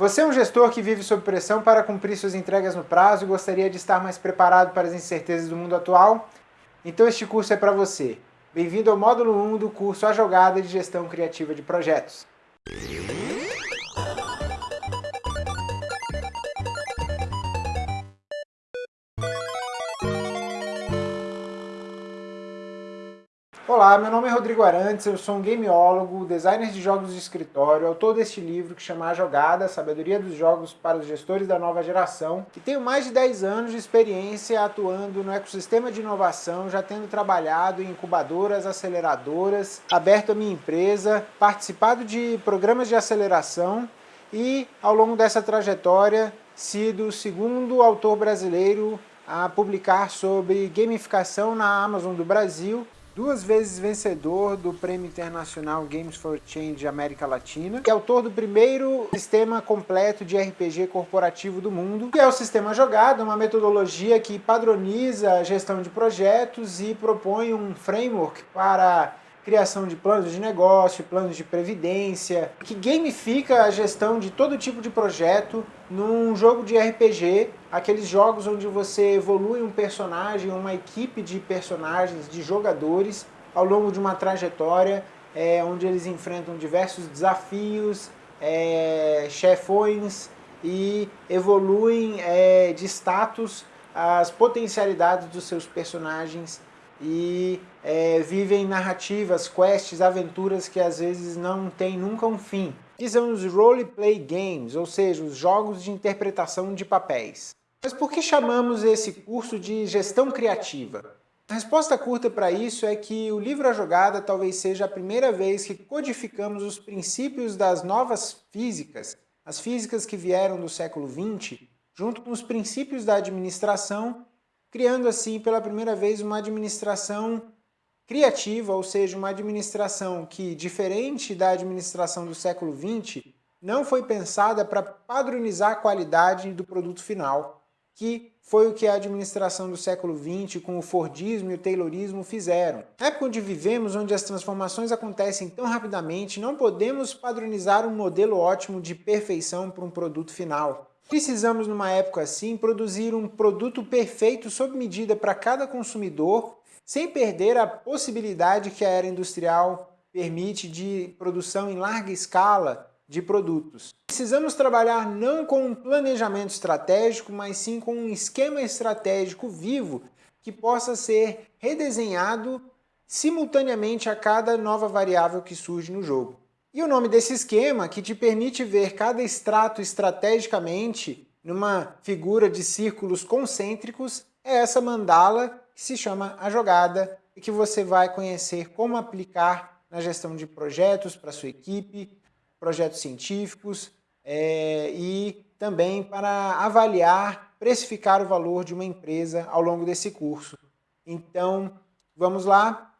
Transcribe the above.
Você é um gestor que vive sob pressão para cumprir suas entregas no prazo e gostaria de estar mais preparado para as incertezas do mundo atual? Então este curso é para você. Bem-vindo ao módulo 1 do curso A Jogada de Gestão Criativa de Projetos. Olá, meu nome é Rodrigo Arantes, eu sou um gameólogo, designer de jogos de escritório, autor deste livro que chama A Jogada, Sabedoria dos Jogos para os Gestores da Nova Geração, e tenho mais de 10 anos de experiência atuando no ecossistema de inovação, já tendo trabalhado em incubadoras, aceleradoras, aberto a minha empresa, participado de programas de aceleração e, ao longo dessa trajetória, sido o segundo autor brasileiro a publicar sobre gamificação na Amazon do Brasil duas vezes vencedor do Prêmio Internacional Games for Change América Latina, que é autor do primeiro sistema completo de RPG corporativo do mundo, que é o Sistema Jogado, uma metodologia que padroniza a gestão de projetos e propõe um framework para criação de planos de negócio, planos de previdência, que gamifica a gestão de todo tipo de projeto num jogo de RPG, aqueles jogos onde você evolui um personagem, uma equipe de personagens, de jogadores, ao longo de uma trajetória, é, onde eles enfrentam diversos desafios, é, chefões e evoluem é, de status as potencialidades dos seus personagens e é, vivem narrativas, quests, aventuras que às vezes não tem nunca um fim. Que são os roleplay games, ou seja, os jogos de interpretação de papéis. Mas por que chamamos esse curso de gestão criativa? A resposta curta para isso é que o livro A Jogada talvez seja a primeira vez que codificamos os princípios das novas físicas, as físicas que vieram do século XX, junto com os princípios da administração criando assim pela primeira vez uma administração criativa, ou seja, uma administração que, diferente da administração do século XX, não foi pensada para padronizar a qualidade do produto final, que foi o que a administração do século XX com o Fordismo e o Taylorismo fizeram. Na época onde vivemos, onde as transformações acontecem tão rapidamente, não podemos padronizar um modelo ótimo de perfeição para um produto final. Precisamos, numa época assim, produzir um produto perfeito sob medida para cada consumidor, sem perder a possibilidade que a era industrial permite de produção em larga escala de produtos. Precisamos trabalhar não com um planejamento estratégico, mas sim com um esquema estratégico vivo que possa ser redesenhado simultaneamente a cada nova variável que surge no jogo. E o nome desse esquema, que te permite ver cada extrato estrategicamente numa figura de círculos concêntricos, é essa mandala que se chama a jogada e que você vai conhecer como aplicar na gestão de projetos para sua equipe, projetos científicos é, e também para avaliar, precificar o valor de uma empresa ao longo desse curso. Então, vamos lá?